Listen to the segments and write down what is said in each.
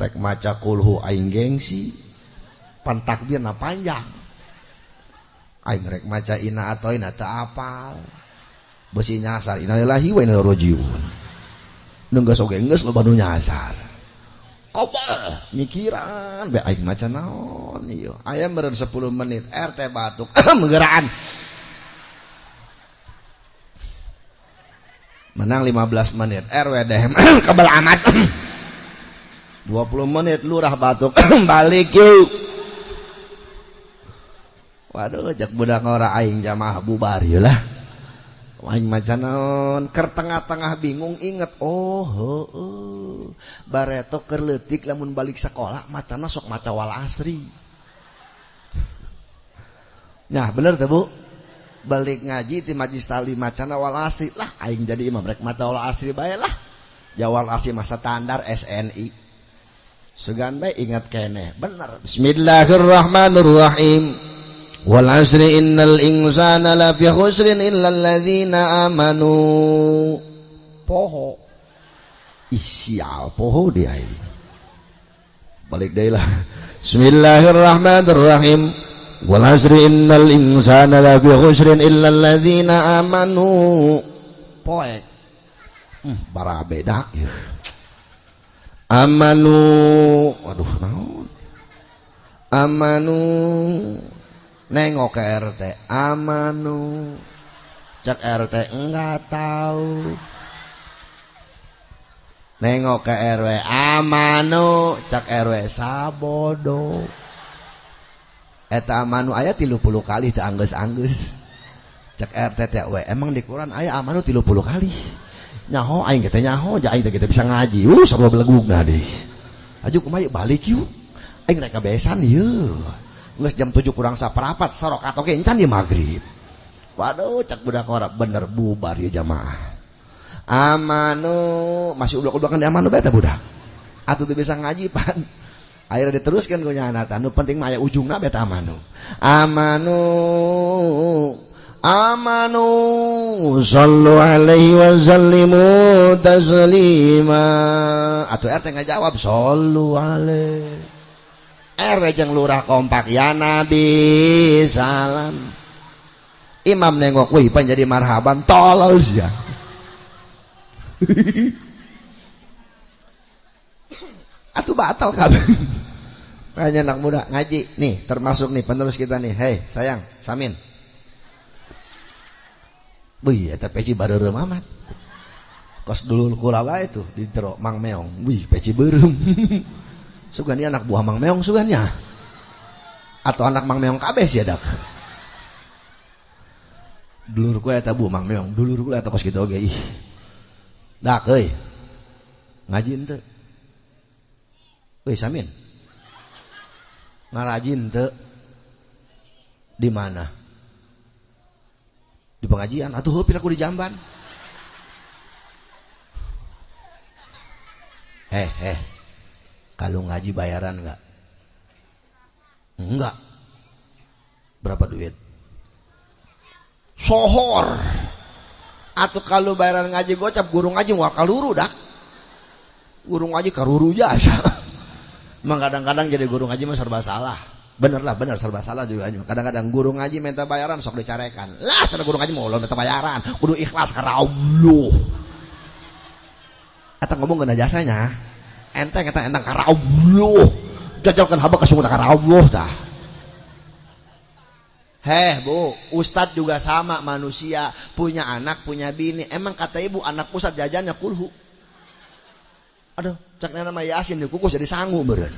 rek maca kulhu aing gengsi pan takbirna panjang. Aing rek maca ina atau ina teu apal. Besi nyasar innalillahi wa inna ilaihi rajiun nunggas geus oge geus loba nu nyasar. Kobal mikiran be aing maca naon? Ieu aya meureun 10 menit. RT batuk menggeraan menang 15 menit. RW DM kebel amat. 20 menit lurah batuk. Balik yuk. Waduh jak budak ora aing jamaah bubar ya lah aing macan naon ker tengah-tengah bingung inget oh heeh bareto keur leutik lamun balik sekolah macana sok maca wal asri. Nah bener tuh bu? Balik ngaji ti majlis tali macana wal asri. Lah aing jadi imam rek maca wal asri bae lah. Jawal asri masa standar SNI sugan bae ingat kene bener Bismillahirrahmanirrahim. Wal asri innal insana lafi khusrin illa alladzina amanu. Poho. Ih sial. Poho dia ini. Balik deh lah. Bismillahirrahmanirrahim. Wal asri innal insana lafi khusrin illa alladzina amanu. Poek. Hmm, bara beda. Ya. Amanu. Waduh naon? Amanu. Nengok ke RT amanu. Cek RT enggak tahu. Nengok ke RW amanu. Cek RW sabodo. Eta amanu ayat tilu puluh kali tak anggus anggus cek RT TW emang di Quran ayat amanu tilu puluh kali nyaho aing kita nyaho ja aing kita bisa ngaji. Uh sabab belegug nah deh? Aju kumaha balik yuk? Aing rek besan yeuh. Nges jam 7 kurang saperapat sorok atau kencan di maghrib. Waduh cak budak ora bener bubar ya jamaah. Amanu masih ublak-ublakan di amanu beta budak. Atuh tuh bisa ngaji pan. Akhirnya diteruskan gue nyana nu penting maya ujungnya beta amanu. Amanu amanu sallu alaihi wa sallimu taslima atau RT nggak jawab sallu alaihi. RW jeung lurah kompak ya Nabi salam. Imam nengok wih pan jadi marhaban tolol ya Atuh batal kan Hanya anak muda ngaji. Nih termasuk nih penerus kita nih. Hei sayang Samin Wih, eta peci baru amat. Kos dulu kulawa itu di jero Mang Meong. Wih, peci berem. Sugani anak buah Mang Meong sugannya atau anak Mang Meong kabeh sih ada dulur ku eta bu Mang Meong dulur ku eta kos kitu oge ih. Dak euy. Ngaji teu euy samin. Ngarajin teu di mana di pengajian atuh heupi aku di jamban heh heh kalau ngaji bayaran enggak? Enggak. Berapa duit? Sohor. Atau kalau bayaran ngaji gocap guru ngaji mau kaluru dah. Guru ngaji karuru jasa. Emang kadang-kadang jadi guru ngaji mah serba salah. Bener lah, bener serba salah juga. Kadang-kadang guru ngaji minta bayaran sok dicarekan. Lah, cara guru ngaji mau lo minta bayaran. Kudu ikhlas karena Allah. Atau ngomong kena jasanya enteng enteng enteng karena Allah jajalkan haba kesungguh karena Allah dah Heh bu, Ustadz juga sama manusia punya anak punya bini. Emang kata ibu anak Ustadz jajannya kulhu. Aduh, cak nama Yasin kukus jadi sanggup beren.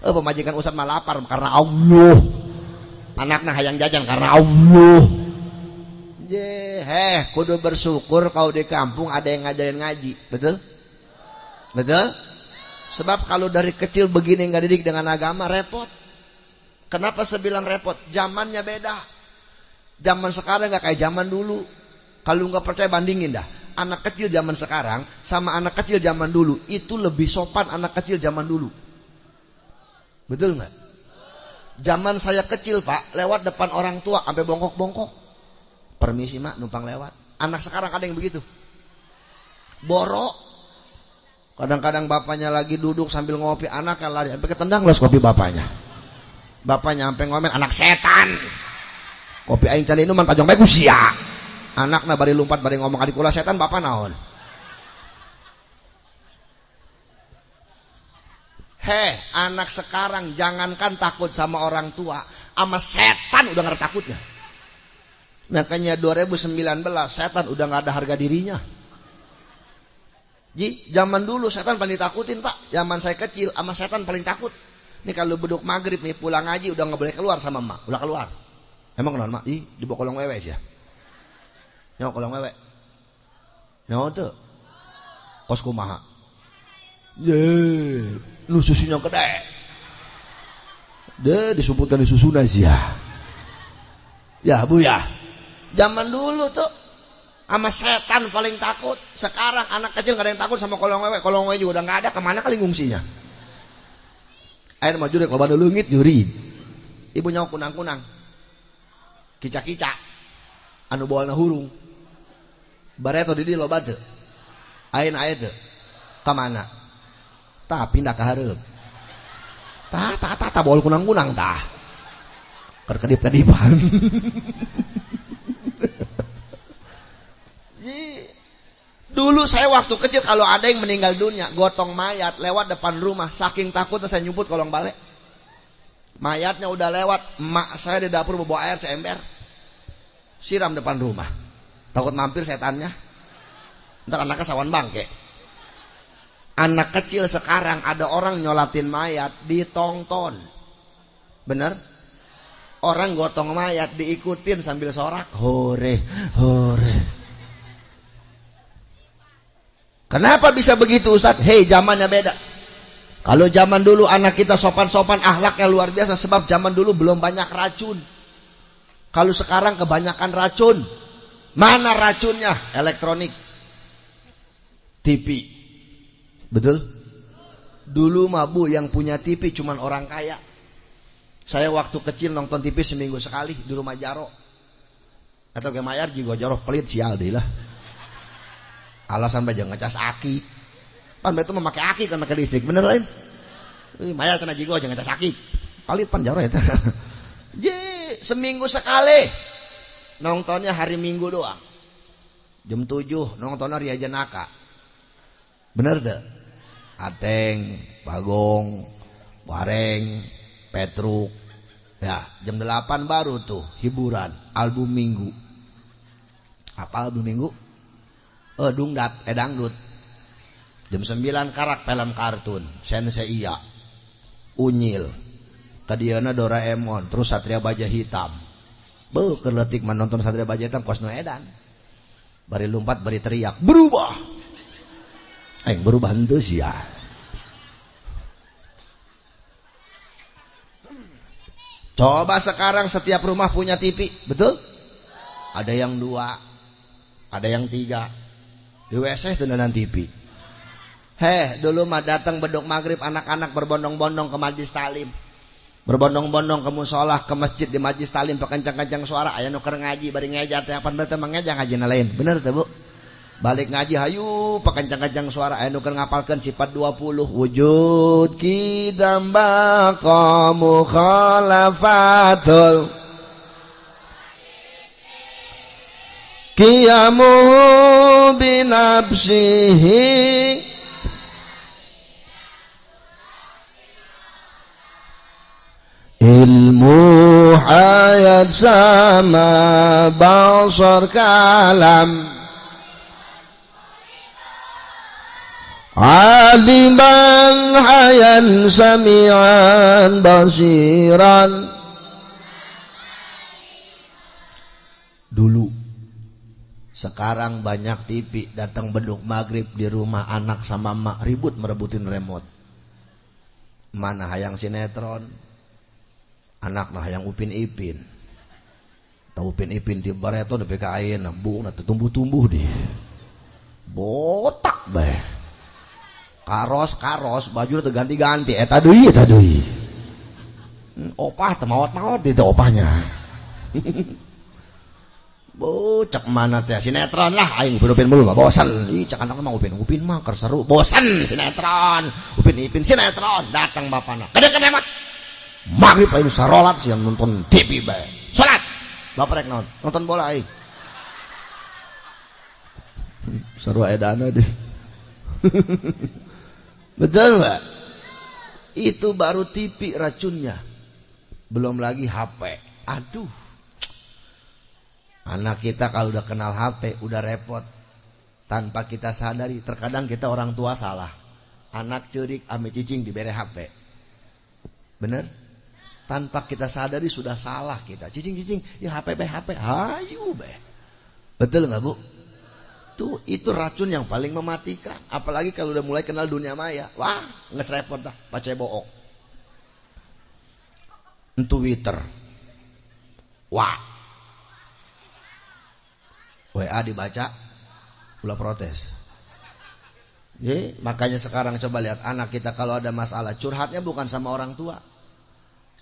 Eh pemajikan Ustadz malah lapar karena Allah. Anaknya hayang jajan karena Allah. Je, heh, kudu bersyukur kau di kampung ada yang ngajarin ngaji, betul? Betul? Sebab kalau dari kecil begini nggak didik dengan agama repot. Kenapa saya bilang repot? Zamannya beda. Zaman sekarang nggak kayak zaman dulu. Kalau nggak percaya bandingin dah. Anak kecil zaman sekarang sama anak kecil zaman dulu itu lebih sopan anak kecil zaman dulu. Betul nggak? Zaman saya kecil pak, lewat depan orang tua sampai bongkok-bongkok. Permisi mak, numpang lewat. Anak sekarang ada yang begitu. Borok, kadang-kadang bapaknya lagi duduk sambil ngopi anak kan lari sampai ketendang los kopi bapaknya bapaknya sampai ngomel anak setan kopi aing cari minuman tajong baik usia anak na bari lompat bari ngomong adik setan bapak naon Heh, anak sekarang jangankan takut sama orang tua, sama setan udah nggak takutnya. Makanya 2019 setan udah nggak ada harga dirinya. Ji, zaman dulu setan paling takutin pak. Zaman saya kecil sama setan paling takut. Nih kalau beduk maghrib nih pulang ngaji udah nggak boleh keluar sama emak. Udah keluar. Emang kenapa mak? Ih, di kolong wewe sih ya. Nyawa kolong wewe. Nyawa tuh. Kos kumaha. Ye, lu susunya gede. Deh disebutkan di susuna sih ya. Ya bu ya. Zaman dulu tuh sama setan paling takut. Sekarang anak kecil gak ada yang takut sama kolong wewe. Kolong wewe juga udah gak ada. Ke mana kali ngungsinya? Air maju deh kalau lengit juri ibunya kunang kunang kicak kicak anu bawa hurung. Bareto di lo batu ain air tuh ke mana tak pindah ke harap tak tak tak tak bawa kunang kunang tak kerkedip kedipan Dulu saya waktu kecil kalau ada yang meninggal dunia, gotong mayat lewat depan rumah, saking takutnya saya nyebut kolong balik. Mayatnya udah lewat, emak saya di dapur bawa air seember. Siram depan rumah. Takut mampir setannya. Ntar anaknya sawan bangke. Anak kecil sekarang ada orang nyolatin mayat ditonton. Bener? Orang gotong mayat diikutin sambil sorak. Hore, hore. Kenapa bisa begitu Ustaz? Hei zamannya beda. Kalau zaman dulu anak kita sopan-sopan ahlaknya luar biasa sebab zaman dulu belum banyak racun. Kalau sekarang kebanyakan racun. Mana racunnya? Elektronik. TV. Betul? Dulu mabu yang punya TV cuman orang kaya. Saya waktu kecil nonton TV seminggu sekali di rumah Jaro. Atau ke Mayar juga Jaro pelit sial deh lah. Alasan baja ngecas aki. Pan itu memakai aki kan pakai listrik bener lain? Maya kena jigo jangan ngecas aki. Palit pan jaro itu je seminggu sekali. Nontonnya hari minggu doang. Jam 7 nontonnya Ria Jenaka bener deh Ateng Bagong Wareng Petruk. Ya jam 8 baru tuh hiburan album minggu. Apa album minggu? Oh dungdat eh dangdut. Jam 9 karak film kartun sensei iya. Unyil. Kadiana Doraemon terus Satria Baja Hitam. Beuh keletik menonton Satria Baja Hitam kos edan. Bari lompat bari teriak berubah eh berubah itu sih ya Coba sekarang setiap rumah punya TV, betul? Ada yang dua, ada yang tiga, di WC nonton TV heh dulu mah datang beduk maghrib anak-anak berbondong-bondong ke majlis talim. Berbondong-bondong ke musola ke masjid di majlis talim pekencang-kencang suara. Ayah nuker ngaji bari ngejar teh apa berarti mengejar ngaji lain. Bener tuh bu balik ngaji hayu pekencang-kencang suara. Nuker ngapalkan sifat 20 wujud kidamba kamu khalafatul qiyamuhu binafsihi. Ilmu hayat sama basar kalam aliman hayan samian basiran dulu sekarang banyak TV datang beduk maghrib di rumah anak sama mak ribut merebutin remote. Mana hayang sinetron? Anak nah hayang upin ipin. Tahu upin ipin di bareto di PKI bu nanti tumbuh-tumbuh di. Botak be. Karos karos baju udah ganti-ganti. Eh tadui eh tadui. Hmm, opah temawat mawat itu opahnya. Bocak mana teh sinetron lah aing upin upin mulu mah bosan. Ih cak anak mah upin upin mah ker seru bosan sinetron. Upin upin sinetron datang bapana. Kede kede mah. Maghrib aing sarolat siang nonton TV bae. Salat. Bapak rek nonton nonton bola aing. Seru edana deh. Betul nggak? Itu baru TV racunnya. Belum lagi HP. Aduh Anak kita kalau udah kenal HP udah repot. Tanpa kita sadari, terkadang kita orang tua salah. Anak cerik ame cicing diberi HP. Bener? Tanpa kita sadari sudah salah kita. Cicing-cicing, ya HP HP. Hayu be. Betul nggak bu? Tuh, itu racun yang paling mematikan. Apalagi kalau udah mulai kenal dunia maya. Wah, nges repot dah, pakai bohong. Twitter. Wah, WA dibaca pula protes Jadi, makanya sekarang coba lihat anak kita kalau ada masalah curhatnya bukan sama orang tua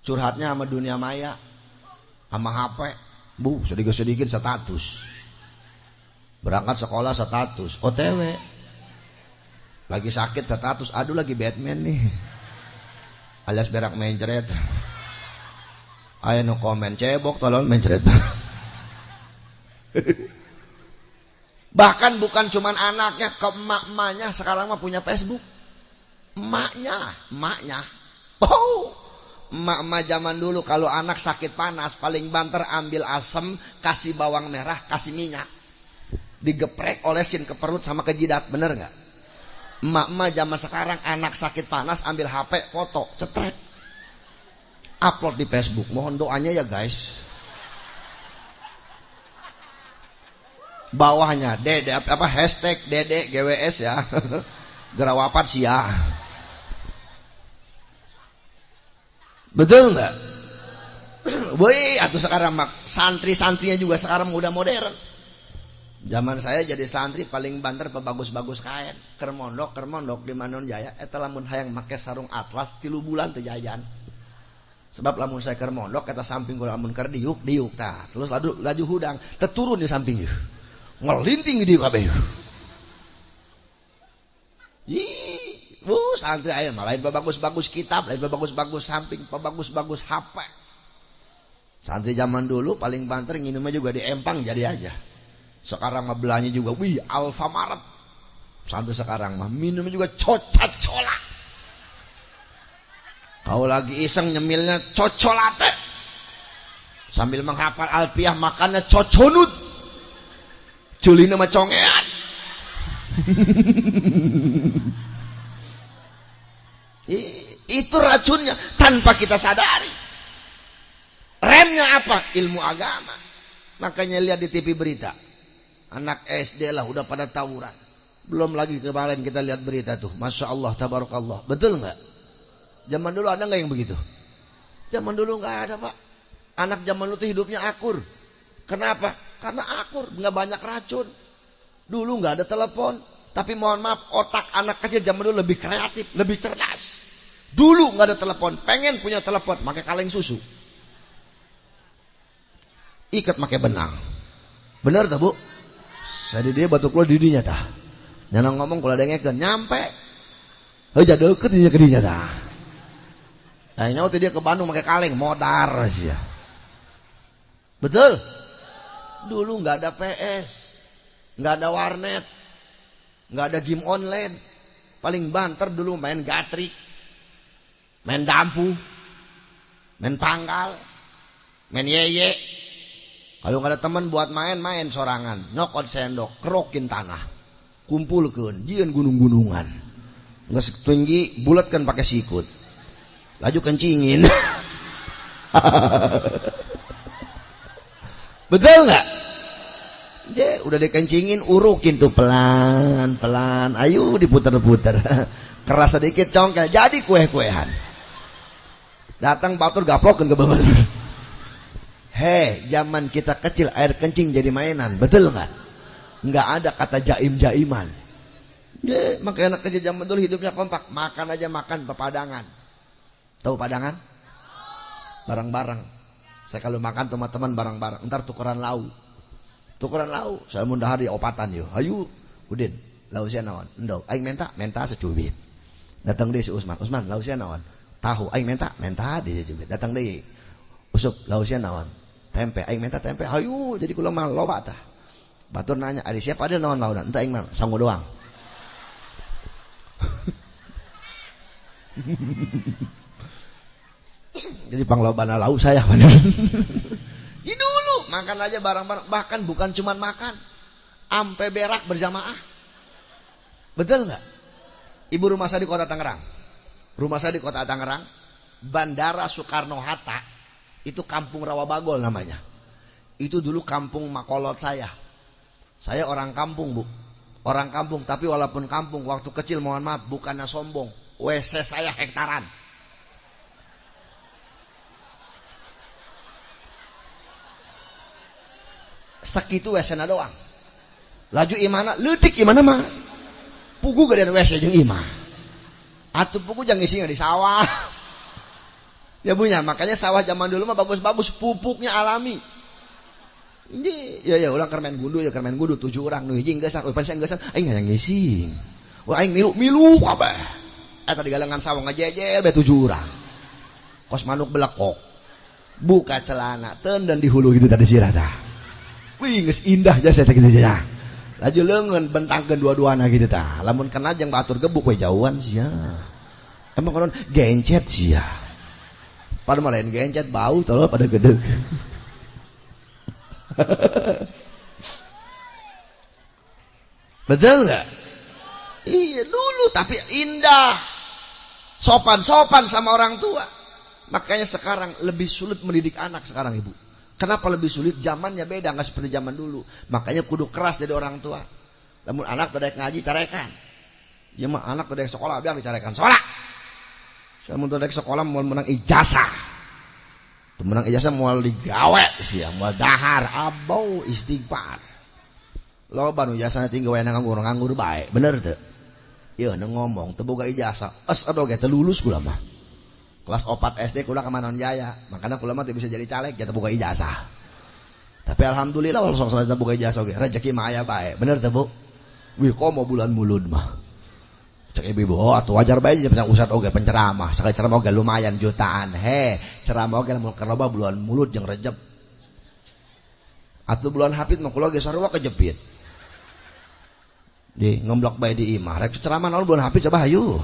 curhatnya sama dunia maya sama HP bu sedikit-sedikit status berangkat sekolah status OTW lagi sakit status aduh lagi Batman nih alias berak mencret ayo no komen cebok tolong mencret Bahkan bukan cuman anaknya, ke emak-emaknya sekarang mah punya Facebook. Emaknya, emaknya. Oh, emak-emak zaman dulu kalau anak sakit panas paling banter ambil asem, kasih bawang merah, kasih minyak. Digeprek olesin ke perut sama ke jidat, bener nggak? Emak-emak zaman sekarang anak sakit panas ambil HP, foto, cetrek. Upload di Facebook. Mohon doanya ya guys. bawahnya dede apa hashtag dede GWS ya gerawapat sia betul nggak Woi, atau sekarang mak santri-santrinya juga sekarang udah modern. Zaman saya jadi santri paling banter pebagus-bagus kain. Kermondok, kermondok di Manon Jaya. Eta lamun hayang make sarung atlas tilu bulan tejajan. Sebab lamun saya kermondok kata samping kula lamun ker diuk diuk. Terus laju laju hudang, teturun di samping ngelinting di kabeh Ih, uh, santri aja malah lain bagus-bagus kitab, lain bagus-bagus samping, bagus-bagus HP. Santri zaman dulu paling banter nginumnya juga di empang jadi aja. Sekarang mah belanja juga, wih Alfamaret. Sampai sekarang mah minumnya juga cocat cola. Kau lagi iseng nyemilnya cocolate. Sambil menghafal alpiah makannya coconut Juli nama congean. itu racunnya tanpa kita sadari. Remnya apa? Ilmu agama. Makanya lihat di TV berita. Anak SD lah udah pada tawuran. Belum lagi kemarin kita lihat berita tuh. Masya Allah, tabarakallah. Betul nggak? Zaman dulu ada nggak yang begitu? Zaman dulu nggak ada pak. Anak zaman dulu hidupnya akur. Kenapa? Karena akur, nggak banyak racun. Dulu nggak ada telepon, tapi mohon maaf otak anak kecil zaman dulu lebih kreatif, lebih cerdas. Dulu nggak ada telepon, pengen punya telepon, pakai kaleng susu. Ikat pakai benang. Bener tak bu? Saya di dia batu keluar didinya tah. Nyanang ngomong kalau ada yang nyampe. Jadi deket dia ke dinya tah. Nah waktu dia ke Bandung pakai kaleng, modar sih ya. Betul? Dulu nggak ada PS, nggak ada warnet, nggak ada game online. Paling banter dulu main gatrik, main dampu, main panggal, main yeye. Kalau nggak ada teman buat main, main sorangan, nyokot sendok, kerokin tanah, kumpulkan, jian gunung-gunungan. Nggak setinggi, bulat kan pakai sikut. Laju kencingin. Betul nggak? Je, udah dikencingin, urukin tuh pelan, pelan. Ayo diputer-puter. Keras sedikit congkel, jadi kue-kuehan. Datang batur gaplokin ke bawah. Hei, zaman kita kecil air kencing jadi mainan, betul nggak? Nggak ada kata jaim-jaiman. Makanya anak kecil zaman dulu hidupnya kompak, makan aja makan pepadangan. Tahu padangan? Barang-barang saya kalau makan teman-teman barang-barang, ntar tukeran lauk. tukeran lau saya mun dahar di opatan yo ayo udin lau sia naon endo aing minta minta secubit datang deh si Usman Usman lau sia naon tahu aing minta minta di secubit datang deh usuk lau sia naon tempe. Aing minta tempe. Ayo jadi kula mah loba tah. Batur nanya ada siapa ada naon launa entah aing mah sangu doang. Jadi panglobana lau saya ini dulu makan aja barang-barang. Bahkan bukan cuma makan ampe berak berjamaah. Betul nggak? Ibu rumah saya di kota Tangerang. Rumah saya di kota Tangerang Bandara Soekarno Hatta itu kampung Rawabagol namanya. Itu dulu kampung makolot saya. Saya orang kampung bu. Orang kampung tapi walaupun kampung waktu kecil mohon maaf bukannya sombong. WC saya hektaran. Segitu WC na doang. Laju imana? Letik imana mah? Pugu gedean WC jeung imah. Atuh pugu jangan isinya di sawah ya punya makanya sawah zaman dulu mah bagus-bagus pupuknya alami ini ya ya ulang kermen gundu ya kermen gundu tujuh orang nu hiji geus oh pancen geus aing yang ngisi wah aing milu milu kabeh eta di galengan sawah ngajejer be tujuh orang kos manuk belekok buka celana ten dan di hulu gitu tadi sirah tah Wih, nges indah jasa gitu ya. Laju lengan bentangkeun dua-duana gitu tah. Lamun kena jeung batur gebuk we jauhan sia. Emang konon gencet sia. Pada mah lain gencet bau tolol pada gede. Betul nggak? Iya dulu tapi indah. Sopan-sopan sama orang tua. Makanya sekarang lebih sulit mendidik anak sekarang ibu. Kenapa lebih sulit? Zamannya beda, nggak seperti zaman dulu. Makanya kudu keras jadi orang tua. Namun anak tidak ngaji carekan. Ya mah anak tidak sekolah biar dicarekan sekolah. Saya mau tidak sekolah mau menang ijazah. Menang ijazah mau digawe sih, mau dahar, abau istighfar. Lo banu ijazahnya tinggal wae nganggur nganggur baik, bener tuh. Iya, ngomong, tebuka ijazah, es aduh gitu lulus gula mah kelas opat SD kula ke Manon Jaya makanya kula mah bisa jadi caleg kita buka ijazah tapi alhamdulillah kalau sok kita buka ijazah rezeki mah aya bae bener teh bu wih kok mau bulan mulud mah cek ibu oh atau wajar bae jadi usat oke penceramah sekali ceramah oke lumayan jutaan he ceramah oke mau keroba bulan mulut yang rejep atau bulan hafid mah kula ge sarua kejepit di ngemblok bae di imah rek ceramah naon bulan hafid coba hayu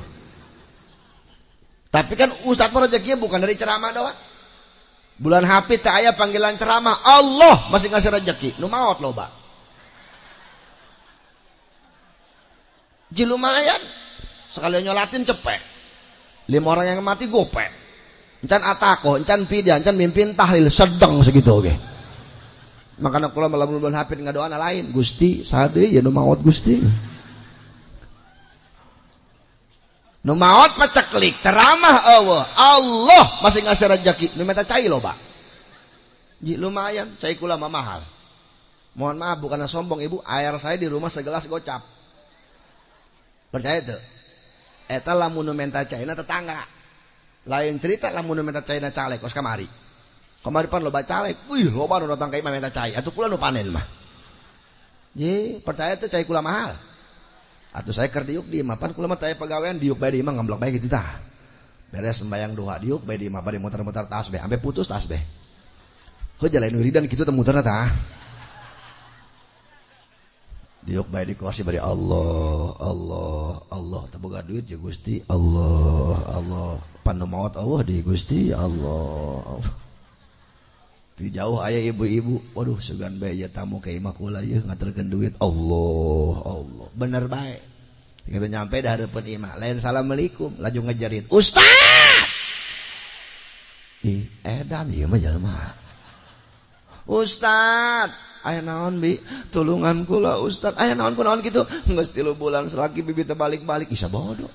tapi kan Ustadz rezekinya bukan dari ceramah doang. Bulan hafid tak ayah panggilan ceramah. Allah masih ngasih rezeki. Nu maot loba. Ji Sekalian nyolatin cepet. Lima orang yang mati gopek. Encan atako, encan pidian, encan mimpin tahlil sedang segitu oke. Okay. Makanya kalau malam bulan hafid nggak doa lain. Gusti, sade ya nu maot Gusti. nu maot paceklik ceramah Allah Allah masih ngasih rezeki nu minta cai Ji, lumayan cai kula mah mahal mohon maaf bukan sombong ibu air saya di rumah segelas gocap percaya tuh eta lamun minta cai na tetangga. Lain cerita lamun minta cai na caleg kos kamari. Kamari pan loba caleg wih loba nu datang ka imam minta cai. Atuh kula nu panen mah. Ji, percaya tuh cai kula mahal. Atau saya diuk di mapan kula mah taya pegawaian diuk bae di mah ngamblok bae gitu tah beres sembayang doa diuk bae di mah bari muter-muter tasbih sampai putus tasbih heuh jalan wiridan kitu teh muterna tah diuk bae di kursi bari Allah Allah Allah. Boga duit ya Gusti Allah Allah. Panu maot Allah di Gusti Allah. Allah jauh ayah ibu-ibu. Waduh sugan bae ya tamu ke imah kula ya. Ngaturkeun duit Allah Allah. Bener baik. Kita nyampe dah hadapan imah. Lain assalamualaikum laju ngejarin. Ustad ih edan ieu mah jelema ustad aya naon bi? Tulungan kula ustad aya naon kunaon kitu geus tilu bulan selaki bibit balik-balik isa bodoh.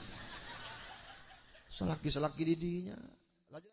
Selaki-selaki di dinya